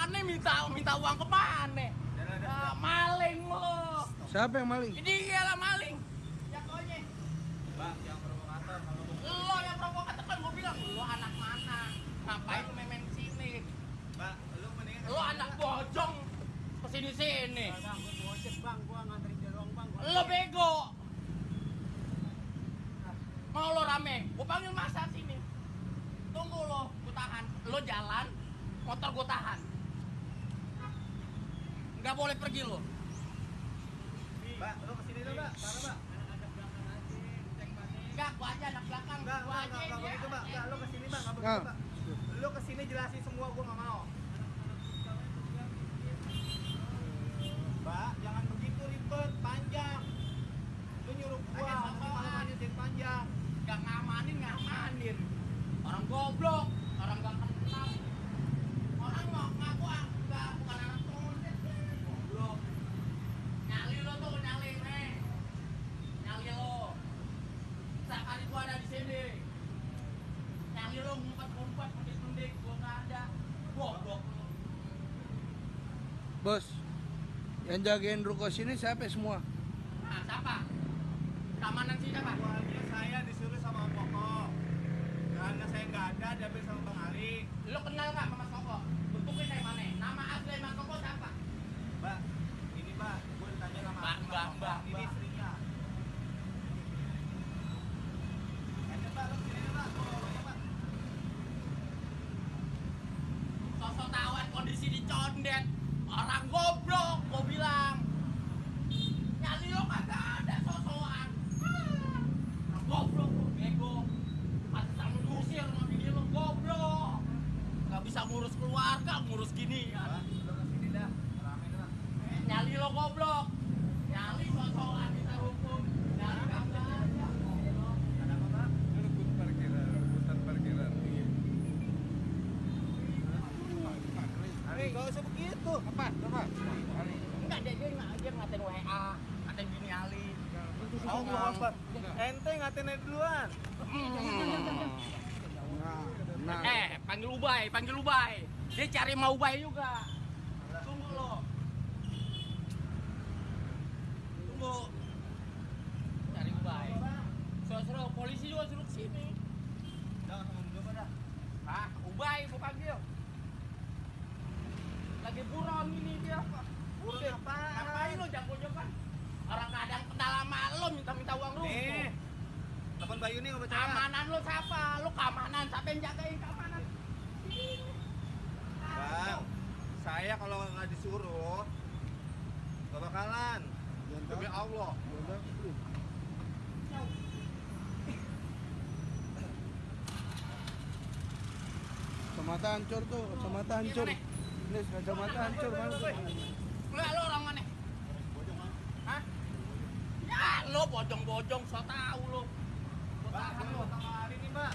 aneh minta minta uang ke mana? Ah, maling lo. Siapa yang maling? Ini lah maling. Ya konya. Bang, yang provokator kalau Lo yang provokator kan gue bilang lo anak mana? Ngapain lu main sini? Bang, lu mendingan Lo anak bojong ke sini sini. Bang, gua gojek bang, gua nganterin dia doang bang. Gua- Lo bego. Mau lo rame? Gue panggil masa sini. Tunggu lo, gue tahan. Lo jalan, motor gue tahan. Nggak boleh pergi lo. Mbak, lu ke sini dulu, Mbak. Mana, Mbak? Aja. Enggak, gua aja anak belakang. Enggak, Gua enggak, aja enggak, enggak. Enggak, lu ke sini, Mbak. Enggak Enggak. begitu, Mbak. Lu ke sini jelasin semua, gua enggak mau. Mbak, jangan begitu ribet, panjang. Lu nyuruh gua, Ada nanti apaan? malam aja jadi panjang. Nggak ngamanin, ngamanin. Orang goblok, orang nggak kenal. Orang mau ngaku ah, nggak bukan anak kondet. Goblok. Nyali lo tuh, nyali, nih. Nyali lo. Setiap kali gua ada di sini. Nyali lo ngumpet-ngumpet, mendik-mendik, gua nggak ada. Goblok lo. Bos, yang jagain ruko sini siapa semua? Nah, siapa? Keamanan sih siapa? Awalnya saya disuruh sama Om Koko. Karena saya nggak ada, diambil sama Bang Ali. Lo kenal nggak sama Mas Koko? Bentuknya kayak mana? Nama asli Mas Koko siapa? Mbak, ini Mbak, gua ditanya sama Mbak, Mbak, Mbak, Ini Mbak. istrinya. Ayo, Mbak, tanya, Mbak. Sosok tawan kondisi dicondet Orang goblok, gua bilang Nyali lo kagak ada sosokan Ah, Orang goblok lo, bego Pantesan lu diusir sama bini lo, goblok Gak bisa ngurus keluarga, ngurus gini ya lu ke sini dah. Rame dah. Nyali lo goblok Nyali sosokan kita hukum Nyali ada goblok. Ada apa? Rebut parkiran, rebutan parkiran. Hari, nggak usah begitu. Apa? Apa? Enggak, dia, dia, ngatain WA Ngatain bini Ali Oh, mau apa? Ente ngatain aja duluan. Nah, nah. Eh, panggil Ubay, panggil Ubay. Dia cari mau Ubay juga. Tunggu lo. Tunggu. Cari Ubay. Suruh-suruh polisi juga suruh ke sini. Jangan sama juga dah. Ah, Ubay gua panggil. Lagi buron ini dia. Buron Udah, apaan? Ngapain lo jago-jagoan? Orang kadang kenal sama lo minta-minta uang lu. Nih. Telepon Bayu nih nggak percaya. Keamanan lo siapa? Lo keamanan, siapa yang jagain keamanan? Bang, saya kalau nggak disuruh nggak bakalan. Demi Allah. Kacamata hancur tuh, kacamata hancur. Ini kacamata hancur mana tuh? Lu lu orang mana? Hah? Ya, lo bojong-bojong, so tau lo. Ini lo. sama hari nih, Mbak.